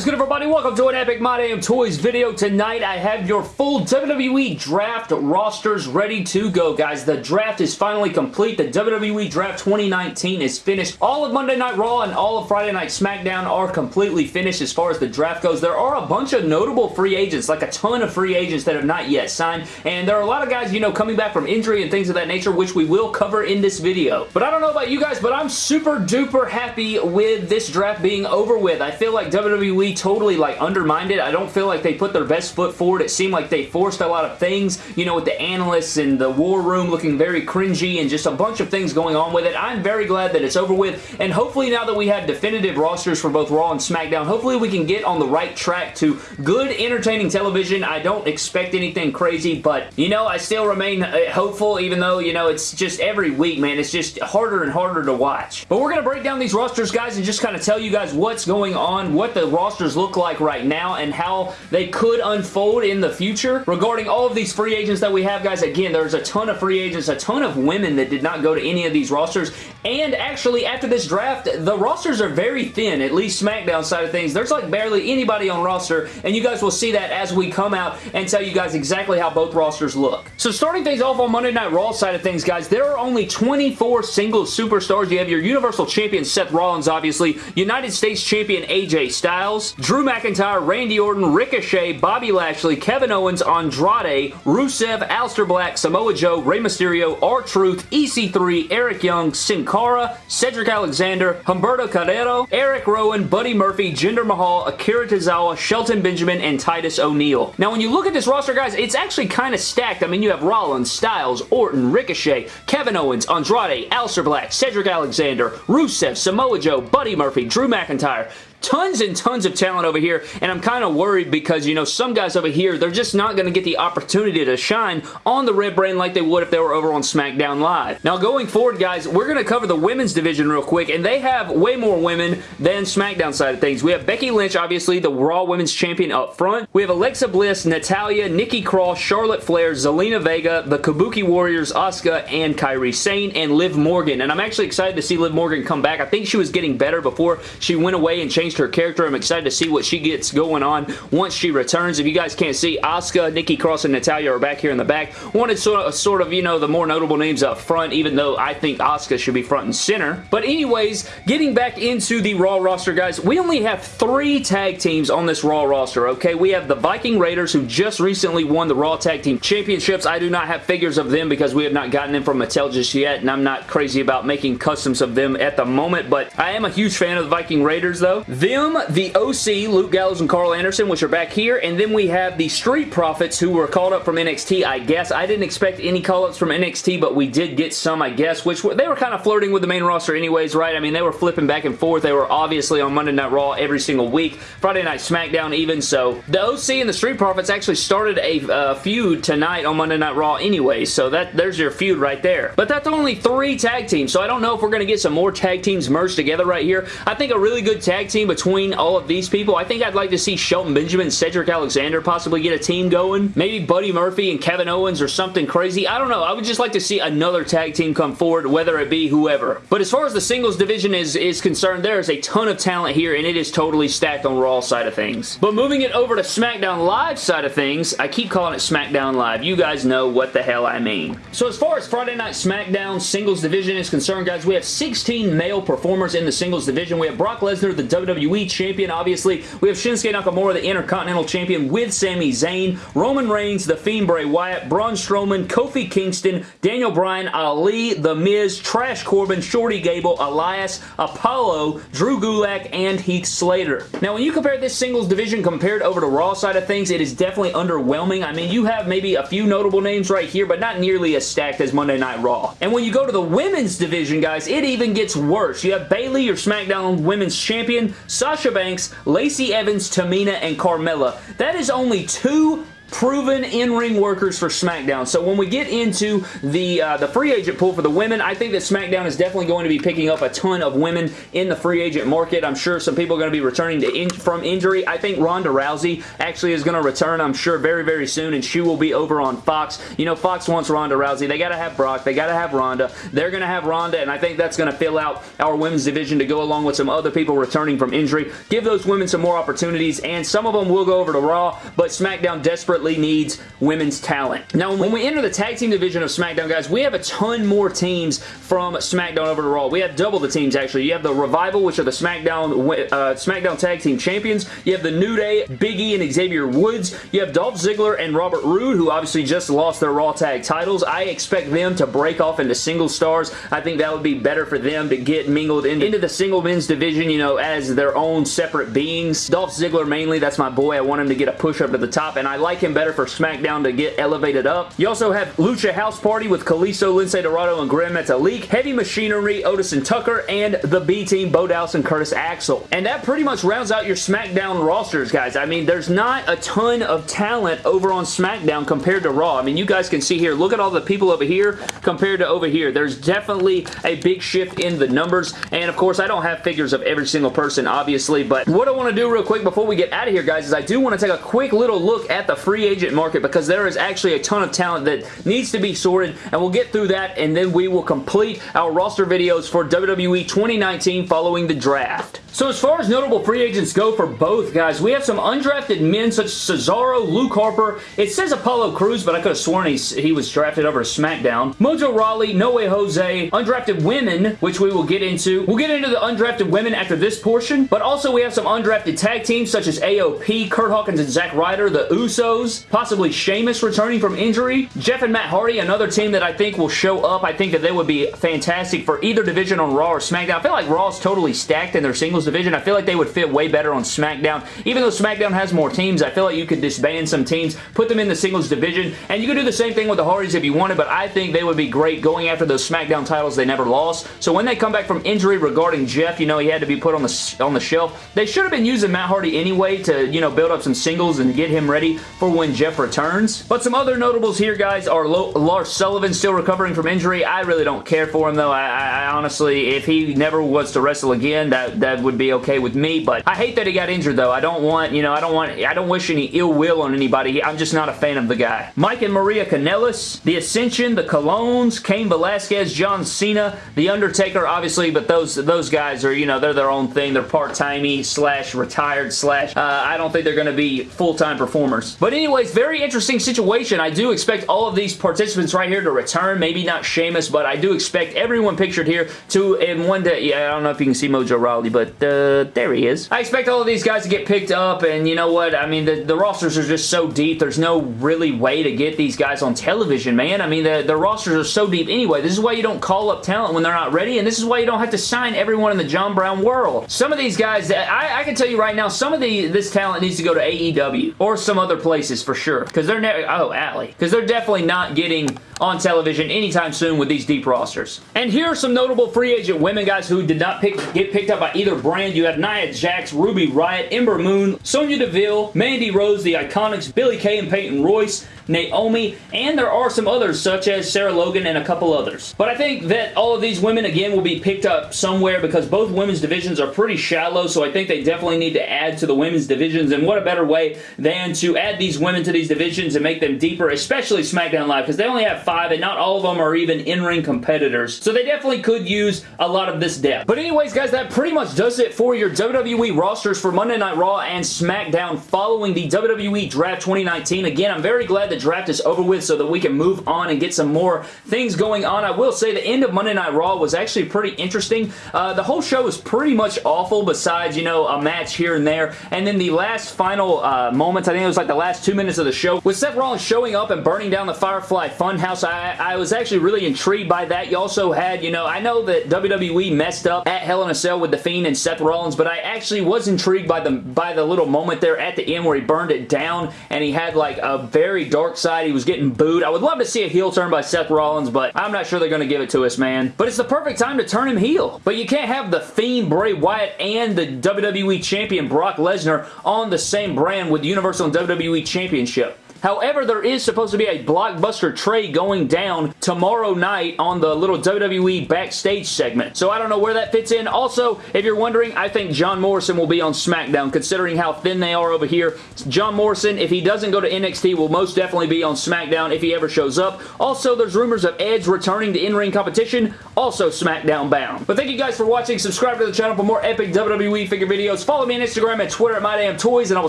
is good everybody? Welcome to an Epic My Damn Toys video. Tonight I have your full WWE Draft rosters ready to go, guys. The draft is finally complete. The WWE Draft 2019 is finished. All of Monday Night Raw and all of Friday Night SmackDown are completely finished as far as the draft goes. There are a bunch of notable free agents, like a ton of free agents that have not yet signed, and there are a lot of guys, you know, coming back from injury and things of that nature, which we will cover in this video. But I don't know about you guys, but I'm super duper happy with this draft being over with. I feel like WWE totally like undermined it. I don't feel like they put their best foot forward. It seemed like they forced a lot of things, you know, with the analysts and the war room looking very cringy and just a bunch of things going on with it. I'm very glad that it's over with, and hopefully now that we have definitive rosters for both Raw and SmackDown, hopefully we can get on the right track to good, entertaining television. I don't expect anything crazy, but, you know, I still remain uh, hopeful, even though, you know, it's just every week, man, it's just harder and harder to watch. But we're going to break down these rosters, guys, and just kind of tell you guys what's going on, what the rosters look like right now, and how they could unfold in the future. Regarding all of these free agents that we have, guys, again, there's a ton of free agents, a ton of women that did not go to any of these rosters, and actually, after this draft, the rosters are very thin, at least SmackDown side of things. There's like barely anybody on roster, and you guys will see that as we come out and tell you guys exactly how both rosters look. So starting things off on Monday Night Raw side of things, guys, there are only 24 single superstars. You have your Universal Champion Seth Rollins, obviously, United States Champion AJ Styles, Drew McIntyre, Randy Orton, Ricochet, Bobby Lashley, Kevin Owens, Andrade, Rusev, Aleister Black, Samoa Joe, Rey Mysterio, R-Truth, EC3, Eric Young, Sin Cara, Cedric Alexander, Humberto Carrillo, Eric Rowan, Buddy Murphy, Jinder Mahal, Akira Tozawa, Shelton Benjamin, and Titus O'Neil. Now, when you look at this roster, guys, it's actually kind of stacked. I mean, you have Rollins, Styles, Orton, Ricochet, Kevin Owens, Andrade, Aleister Black, Cedric Alexander, Rusev, Samoa Joe, Buddy Murphy, Drew McIntyre, tons and tons of talent over here, and I'm kind of worried because, you know, some guys over here, they're just not going to get the opportunity to shine on the red brand like they would if they were over on SmackDown Live. Now, going forward, guys, we're going to cover the women's division real quick, and they have way more women than SmackDown side of things. We have Becky Lynch, obviously, the Raw Women's Champion up front. We have Alexa Bliss, Natalya, Nikki Cross, Charlotte Flair, Zelina Vega, the Kabuki Warriors, Asuka, and Kairi Sane, and Liv Morgan. And I'm actually excited to see Liv Morgan come back. I think she was getting better before she went away and changed her character. I'm excited to see what she gets going on once she returns. If you guys can't see, Asuka, Nikki Cross, and Natalya are back here in the back. Wanted sort of, uh, sort of, you know, the more notable names up front, even though I think Asuka should be front and center. But anyways, getting back into the Raw roster, guys, we only have three tag teams on this Raw roster, okay? We have the Viking Raiders, who just recently won the Raw Tag Team Championships. I do not have figures of them because we have not gotten them from Mattel just yet, and I'm not crazy about making customs of them at the moment, but I am a huge fan of the Viking Raiders, though. Them, the OC, Luke Gallows and Carl Anderson, which are back here, and then we have the Street Profits, who were called up from NXT, I guess. I didn't expect any call-ups from NXT, but we did get some, I guess, which were, they were kind of flirting with the main roster anyways, right? I mean, they were flipping back and forth. They were obviously on Monday Night Raw every single week, Friday Night SmackDown even, so the OC and the Street Profits actually started a uh, feud tonight on Monday Night Raw anyway, so that there's your feud right there. But that's only three tag teams, so I don't know if we're going to get some more tag teams merged together right here. I think a really good tag team between all of these people, I think I'd like to see Shelton Benjamin Cedric Alexander possibly get a team going. Maybe Buddy Murphy and Kevin Owens or something crazy. I don't know. I would just like to see another tag team come forward, whether it be whoever. But as far as the singles division is, is concerned, there is a ton of talent here, and it is totally stacked on Raw side of things. But moving it over to SmackDown Live side of things, I keep calling it SmackDown Live. You guys know what the hell I mean. So as far as Friday Night SmackDown singles division is concerned, guys, we have 16 male performers in the singles division. We have Brock Lesnar, the WWE Champion, obviously. We have Shinsuke Nakamura, the Intercontinental Champion with Sami Zayn, Roman Reigns, The Fiend Bray Wyatt, Braun Strowman, Kofi Kingston, Daniel Bryan, Ali, The Miz, Trash Corbin, Shorty Gable, Elias, Apollo, Drew Gulak, and Heath Slater. Now, when you compare this singles division compared over to Raw side of things, it is definitely underwhelming. I mean, you have maybe a few notable names right here, but not nearly as stacked as Monday Night Raw. And when you go to the women's division, guys, it even gets worse. You have Bayley, your SmackDown Women's Champion, Sasha Banks, Lacey Evans, Tamina, and Carmella. That is only two proven in-ring workers for SmackDown. So when we get into the, uh, the free agent pool for the women, I think that SmackDown is definitely going to be picking up a ton of women in the free agent market. I'm sure some people are going to be returning to in from injury. I think Ronda Rousey actually is going to return, I'm sure, very, very soon, and she will be over on Fox. You know, Fox wants Ronda Rousey. They got to have Brock. They got to have Ronda. They're going to have Ronda, and I think that's going to fill out our women's division to go along with some other people returning from injury. Give those women some more opportunities, and some of them will go over to Raw, but SmackDown desperately needs women's talent. Now, when we enter the tag team division of SmackDown, guys, we have a ton more teams from SmackDown over to Raw. We have double the teams, actually. You have the Revival, which are the SmackDown uh, SmackDown Tag Team Champions. You have the New Day, Big E and Xavier Woods. You have Dolph Ziggler and Robert Roode, who obviously just lost their Raw Tag titles. I expect them to break off into single stars. I think that would be better for them to get mingled into, into the single men's division, you know, as their own separate beings. Dolph Ziggler mainly, that's my boy. I want him to get a push up to the top, and I like him better for SmackDown to get elevated up. You also have Lucha House Party with Kalisto, Lince Dorado, and Gran Metalik, Heavy Machinery, Otis and Tucker, and the B-Team, Bo Dallas and Curtis Axel. And that pretty much rounds out your SmackDown rosters, guys. I mean, there's not a ton of talent over on SmackDown compared to Raw. I mean, you guys can see here, look at all the people over here compared to over here. There's definitely a big shift in the numbers, and of course, I don't have figures of every single person, obviously, but what I want to do real quick before we get out of here, guys, is I do want to take a quick little look at the free agent market because there is actually a ton of talent that needs to be sorted, and we'll get through that, and then we will complete our roster videos for WWE 2019 following the draft. So as far as notable free agents go for both guys, we have some undrafted men such as Cesaro, Luke Harper. It says Apollo Crews, but I could have sworn he's, he was drafted over SmackDown. Mojo Rawley, No Way Jose, undrafted women, which we will get into. We'll get into the undrafted women after this portion, but also we have some undrafted tag teams such as AOP, Kurt Hawkins and Zack Ryder, the Usos, possibly Sheamus returning from injury, Jeff and Matt Hardy, another team that I think will show up. I think that they would be fantastic for either division on Raw or SmackDown. I feel like Raw is totally stacked in their singles division. I feel like they would fit way better on SmackDown. Even though SmackDown has more teams, I feel like you could disband some teams, put them in the singles division, and you could do the same thing with the Hardys if you wanted, but I think they would be great going after those SmackDown titles they never lost. So when they come back from injury regarding Jeff, you know, he had to be put on the, on the shelf. They should have been using Matt Hardy anyway to, you know, build up some singles and get him ready for when Jeff returns. But some other notables here, guys, are Lo Lars Sullivan still recovering from injury. I really don't care for him, though. I, I, I honestly, if he never was to wrestle again, that, that would be okay with me, but I hate that he got injured, though. I don't want, you know, I don't want, I don't wish any ill will on anybody. I'm just not a fan of the guy. Mike and Maria Kanellis, The Ascension, The Colóns, Cain Velasquez, John Cena, The Undertaker, obviously, but those those guys are, you know, they're their own thing. They're part-timey slash retired slash, uh, I don't think they're going to be full-time performers. But anyways, very interesting situation. I do expect all of these participants right here to return. Maybe not Sheamus, but I do expect everyone pictured here to, in one day, yeah, I don't know if you can see Mojo Rawley, but uh, there he is. I expect all of these guys to get picked up, and you know what? I mean, the, the rosters are just so deep. There's no really way to get these guys on television, man. I mean, the, the rosters are so deep anyway. This is why you don't call up talent when they're not ready, and this is why you don't have to sign everyone in the John Brown world. Some of these guys, I, I can tell you right now, some of the this talent needs to go to AEW or some other places for sure, because they're never, oh, Allie, because they're definitely not getting on television anytime soon with these deep rosters. And here are some notable free agent women, guys, who did not pick, get picked up by either brand. You have Nia Jax, Ruby Riot, Ember Moon, Sonya Deville, Mandy Rose, The Iconics, Billy Kay and Peyton Royce, Naomi, and there are some others such as Sarah Logan and a couple others. But I think that all of these women, again, will be picked up somewhere because both women's divisions are pretty shallow, so I think they definitely need to add to the women's divisions, and what a better way than to add these women to these divisions and make them deeper, especially SmackDown Live, because they only have five, and not all of them are even in-ring competitors, so they definitely could use a lot of this depth. But anyways, guys, that pretty much does it for your WWE rosters for Monday Night Raw and SmackDown following the WWE Draft 2019. Again, I'm very glad that draft is over with so that we can move on and get some more things going on. I will say the end of Monday Night Raw was actually pretty interesting. Uh, the whole show was pretty much awful besides, you know, a match here and there. And then the last final uh, moments, I think it was like the last two minutes of the show, with Seth Rollins showing up and burning down the Firefly Funhouse, I, I was actually really intrigued by that. You also had, you know, I know that WWE messed up at Hell in a Cell with The Fiend and Seth Rollins, but I actually was intrigued by the, by the little moment there at the end where he burned it down and he had like a very dark dark side. He was getting booed. I would love to see a heel turn by Seth Rollins, but I'm not sure they're going to give it to us, man. But it's the perfect time to turn him heel. But you can't have the Fiend Bray Wyatt and the WWE Champion Brock Lesnar on the same brand with the Universal and WWE Championship. However, there is supposed to be a blockbuster trade going down tomorrow night on the little WWE backstage segment. So I don't know where that fits in. Also, if you're wondering, I think John Morrison will be on SmackDown considering how thin they are over here. John Morrison, if he doesn't go to NXT, will most definitely be on SmackDown if he ever shows up. Also, there's rumors of Edge returning to in-ring competition, also SmackDown bound. But thank you guys for watching. Subscribe to the channel for more epic WWE figure videos. Follow me on Instagram and Twitter at MyDamnToys, and I will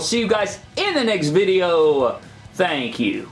see you guys in the next video. Thank you.